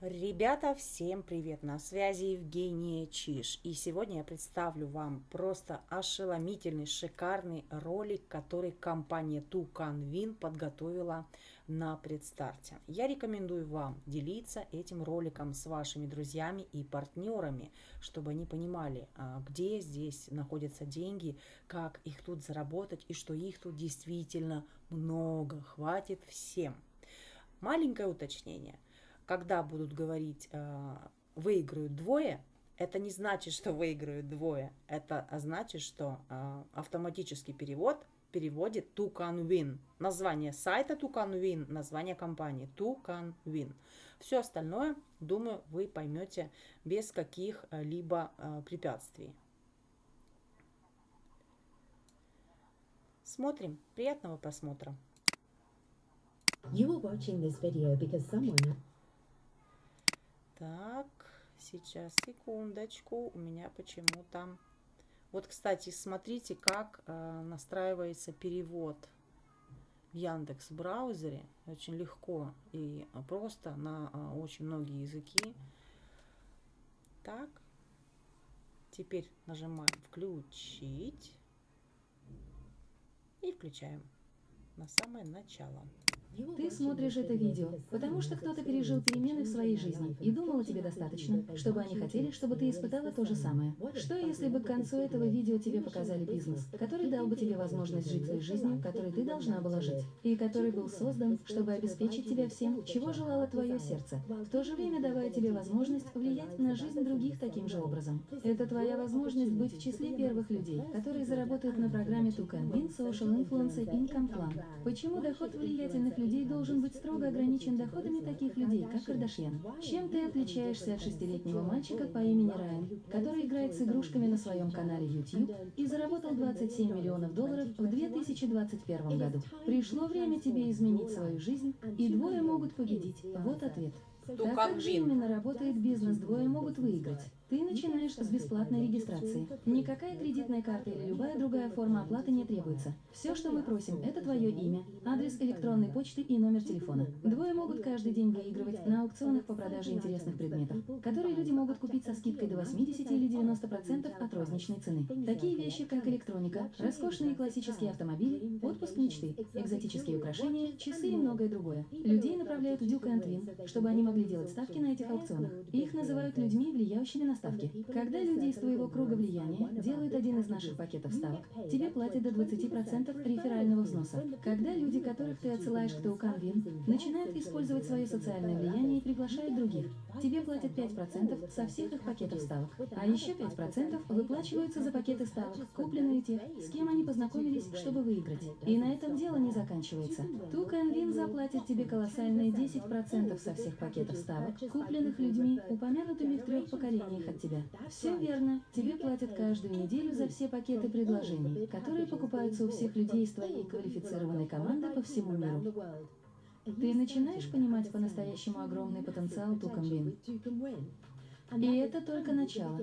Ребята, всем привет! На связи Евгения Чиш. И сегодня я представлю вам просто ошеломительный, шикарный ролик, который компания Tucanwin подготовила на предстарте. Я рекомендую вам делиться этим роликом с вашими друзьями и партнерами, чтобы они понимали, а, где здесь находятся деньги, как их тут заработать и что их тут действительно много, хватит всем. Маленькое уточнение – когда будут говорить э, выиграют двое, это не значит, что выиграют двое. Это значит, что э, автоматический перевод переводит to can win. Название сайта to can win, название компании to can win. Все остальное, думаю, вы поймете без каких-либо э, препятствий. Смотрим. Приятного просмотра. You are watching this video because someone так, сейчас, секундочку, у меня почему-то... Вот, кстати, смотрите, как э, настраивается перевод в Яндекс браузере. Очень легко и просто на э, очень многие языки. Так, теперь нажимаем «Включить» и включаем на самое начало. Ты смотришь это видео, потому что кто-то пережил перемены в своей жизни и думал о тебе достаточно, чтобы они хотели, чтобы ты испытала то же самое. Что если бы к концу этого видео тебе показали бизнес, который дал бы тебе возможность жить той жизнью, которой ты должна была жить, и который был создан, чтобы обеспечить тебя всем, чего желало твое сердце, в то же время давая тебе возможность влиять на жизнь других таким же образом. Это твоя возможность быть в числе первых людей, которые заработают на программе Tucan Win Social Influence Income Plan. Почему доход влиятельных людей людей должен быть строго ограничен доходами таких людей, как Кардашьян. Чем ты отличаешься от шестилетнего мальчика по имени Райан, который играет с игрушками на своем канале YouTube и заработал 27 миллионов долларов в 2021 году? Пришло время тебе изменить свою жизнь, и двое могут победить. Вот ответ. Так как же именно работает бизнес, двое могут выиграть. Ты начинаешь с бесплатной регистрации. Никакая кредитная карта или любая другая форма оплаты не требуется. Все, что мы просим, это твое имя, адрес электронной почты и номер телефона. Двое могут каждый день выигрывать на аукционах по продаже интересных предметов, которые люди могут купить со скидкой до 80 или 90% от розничной цены. Такие вещи, как электроника, роскошные классические автомобили, отпуск мечты, экзотические украшения, часы и многое другое. Людей направляют в Duke Win, чтобы они могли делать ставки на этих аукционах. Их называют людьми, влияющими на ставки. Когда люди из твоего круга влияния делают один из наших пакетов ставок, тебе платят до 20% реферального взноса. Когда люди, которых ты отсылаешь к Тауканвин, начинают использовать свое социальное влияние и приглашают других, тебе платят 5% со всех их пакетов ставок. А еще 5% выплачиваются за пакеты ставок, купленные тех, с кем они познакомились, чтобы выиграть. И на этом дело не заканчивается. Туканвин заплатит тебе колоссальные 10% со всех пакетов ставок, купленных людьми, упомянутыми в трех поколениях от тебя. Все верно. Тебе платят каждую неделю за все пакеты предложений, которые покупаются у всех людей из твоей квалифицированной команды по всему миру. Ты начинаешь понимать по-настоящему огромный потенциал Тукамбин. И это только начало.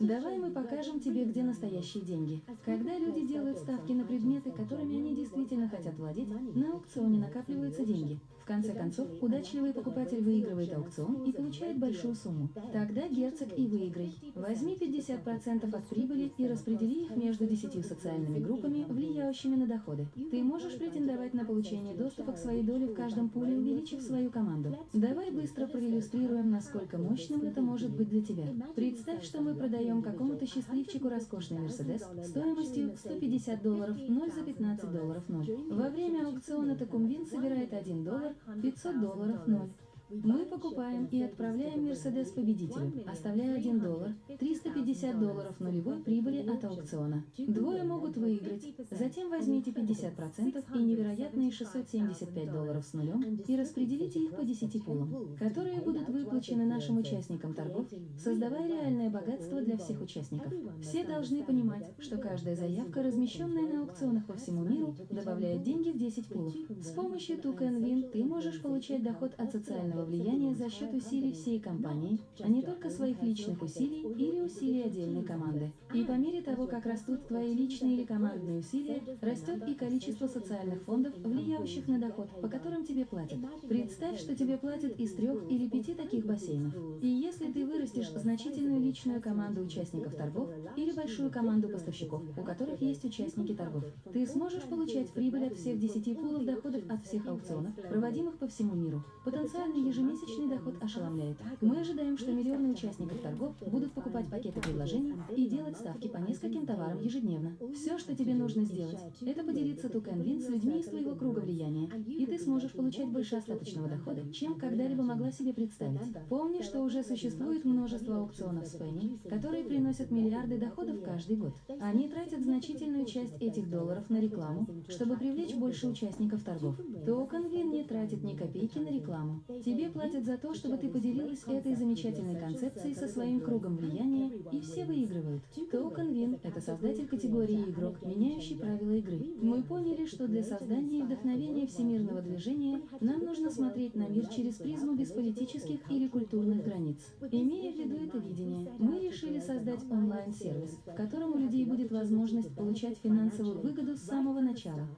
Давай мы покажем тебе, где настоящие деньги. Когда люди делают ставки на предметы, которыми они действительно хотят владеть, на аукционе накапливаются деньги конце концов, удачливый покупатель выигрывает аукцион и получает большую сумму. Тогда герцог и выиграй. Возьми 50% от прибыли и распредели их между 10 социальными группами, влияющими на доходы. Ты можешь претендовать на получение доступа к своей доле в каждом пуле, увеличив свою команду. Давай быстро проиллюстрируем, насколько мощным это может быть для тебя. Представь, что мы продаем какому-то счастливчику роскошный Мерседес стоимостью 150 долларов 0 за 15 долларов 0. Во время аукциона Такумвин собирает 1 доллар 500 долларов ноль. Мы покупаем и отправляем Мерседес победителю, оставляя 1 доллар, 350 долларов нулевой прибыли от аукциона. Двое могут выиграть. Затем возьмите 50% и невероятные 675 долларов с нулем и распределите их по 10 пулам, которые будут выплачены нашим участникам торгов, создавая реальное богатство для всех участников. Все должны понимать, что каждая заявка, размещенная на аукционах по всему миру, добавляет деньги в 10 пулов. С помощью Тукен Win ты можешь получать доход от социального социального влияния за счет усилий всей компании, а не только своих личных усилий или усилий отдельной команды. И по мере того, как растут твои личные или командные усилия, растет и количество социальных фондов, влияющих на доход, по которым тебе платят. Представь, что тебе платят из трех или пяти таких бассейнов. И если ты вырастешь значительную личную команду участников торгов или большую команду поставщиков, у которых есть участники торгов, ты сможешь получать прибыль от всех 10 пулов доходов от всех аукционов, проводимых по всему миру. Потенциальный ежемесячный доход ошеломляет. Мы ожидаем, что миллионы участников торгов будут покупать пакеты предложений и делать ставки по нескольким товарам ежедневно. Все, что тебе нужно сделать, это поделиться Тукенвин с людьми из твоего круга влияния, и ты сможешь получать больше остаточного дохода, чем когда-либо могла себе представить. Помни, что уже существует множество аукционов с Пенни, которые приносят миллиарды доходов каждый год. Они тратят значительную часть этих долларов на рекламу, чтобы привлечь больше участников торгов. TokenWin не тратит ни копейки на рекламу. Тебе платят за то, чтобы ты поделилась этой замечательной концепцией со своим кругом влияния, и все выигрывают. TokenWin – это создатель категории игрок, меняющий правила игры. Мы поняли, что для создания и вдохновения всемирного движения нам нужно смотреть на мир через призму без политических или культурных границ. Имея в виду это видение, мы решили создать онлайн-сервис, в котором у людей будет возможность получать финансовую выгоду с самого начала.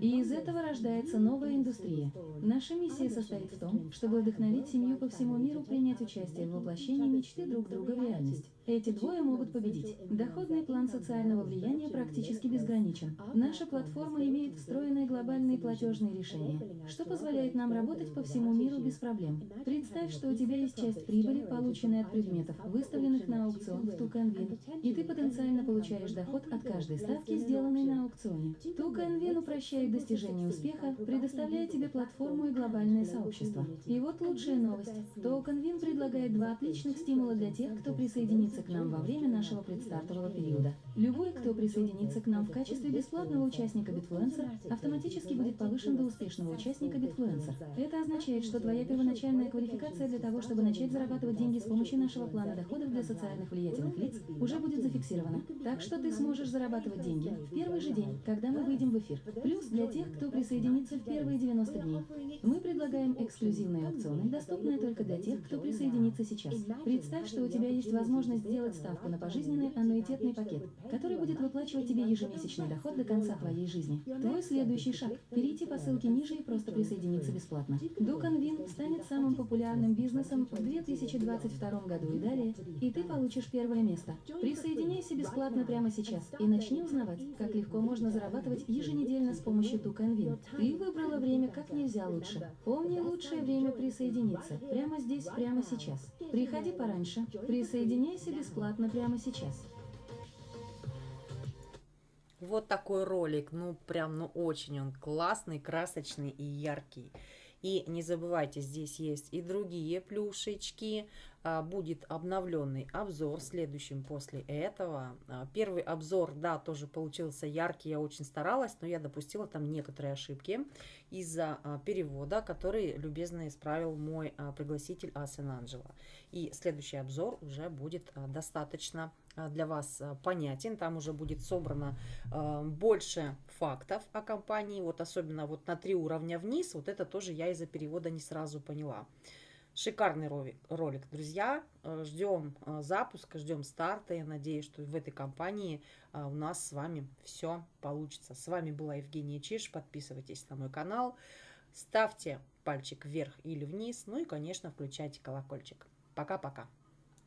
И из этого рождается новая индустрия. Наша миссия состоит в том, чтобы вдохновить семью по всему миру принять участие в воплощении мечты друг друга в реальность. Эти двое могут победить. Доходный план социального влияния практически безграничен. Наша платформа имеет встроенные глобальные платежные решения, что позволяет нам работать по всему миру без проблем. Представь, что у тебя есть часть прибыли, полученной от предметов, выставленных на аукцион в Туканвин, и ты потенциально получаешь доход от каждой ставки, сделанной на аукционе. Туканвин упрощает достижение успеха, предоставляя тебе платформу и глобальное сообщество. И вот лучшая новость. Токенвин предлагает два отличных стимула для тех, кто присоединится присоединиться к нам во время нашего предстартового периода. Любой, кто присоединится к нам в качестве бесплатного участника Bitfluencer, автоматически будет повышен до успешного участника Bitfluencer. Это означает, что твоя первоначальная квалификация для того, чтобы начать зарабатывать деньги с помощью нашего плана доходов для социальных влиятельных лиц, уже будет зафиксирована. Так что ты сможешь зарабатывать деньги в первый же день, когда мы выйдем в эфир. Плюс для тех, кто присоединится в первые 90 дней. Мы предлагаем эксклюзивные аукционы, доступные только для тех, кто присоединится сейчас. Представь, что у тебя есть возможность сделать ставку на пожизненный аннуитетный пакет, который будет выплачивать тебе ежемесячный доход до конца твоей жизни. Твой следующий шаг – перейти по ссылке ниже и просто присоединиться бесплатно. Дуканвин станет самым популярным бизнесом в 2022 году и далее, и ты получишь первое место. Присоединяйся бесплатно прямо сейчас и начни узнавать, как легко можно зарабатывать еженедельно с помощью Дуканвин. Ты выбрала время как нельзя лучше. Помни лучшее время присоединиться. Прямо здесь, прямо сейчас. Приходи пораньше. Присоединяйся бесплатно прямо сейчас. Вот такой ролик, ну прям, ну очень он классный, красочный и яркий. И не забывайте, здесь есть и другие плюшечки, будет обновленный обзор следующим после этого. А, первый обзор, да, тоже получился яркий, я очень старалась, но я допустила там некоторые ошибки из-за а, перевода, который любезно исправил мой пригласитель Асен Анджела. И следующий обзор уже будет достаточно для вас понятен. Там уже будет собрано больше фактов о компании. Вот особенно вот на три уровня вниз. Вот это тоже я из-за перевода не сразу поняла. Шикарный ролик, друзья. Э, ждем э, запуска, ждем старта. Я надеюсь, что в этой компании э, у нас с вами все получится. С вами была Евгения Чиш. Подписывайтесь на мой канал. Ставьте пальчик вверх или вниз. Ну и, конечно, включайте колокольчик. Пока-пока.